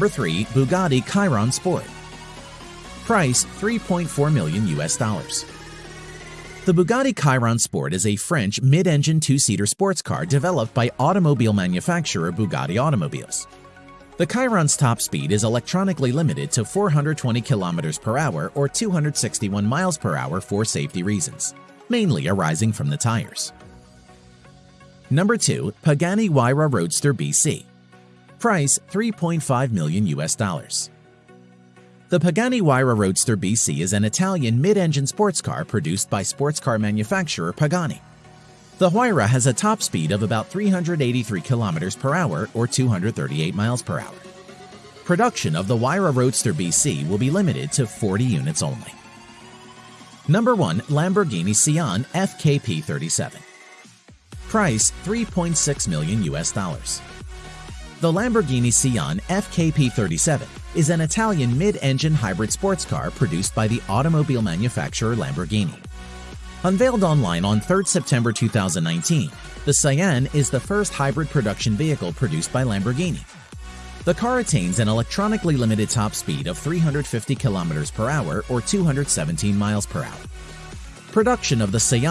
Number 3. Bugatti Chiron Sport. Price 3.4 million US dollars. The Bugatti Chiron Sport is a French mid-engine two-seater sports car developed by automobile manufacturer Bugatti Automobiles. The Chiron's top speed is electronically limited to 420 km per hour or 261 miles per hour for safety reasons, mainly arising from the tires. Number 2. Pagani Huayra Roadster BC. Price 3.5 million US dollars. The Pagani Huayra Roadster BC is an Italian mid-engine sports car produced by sports car manufacturer Pagani. The Huayra has a top speed of about 383 kilometers per hour or 238 miles per hour. Production of the Huayra Roadster BC will be limited to 40 units only. Number 1. Lamborghini Sián FKP37 Price 3.6 million US dollars. The Lamborghini Sián FKP37 is an Italian mid-engine hybrid sports car produced by the automobile manufacturer Lamborghini. Unveiled online on 3 September 2019, the Sián is the first hybrid production vehicle produced by Lamborghini. The car attains an electronically limited top speed of 350 km per hour or 217 miles per hour. Production of the Sián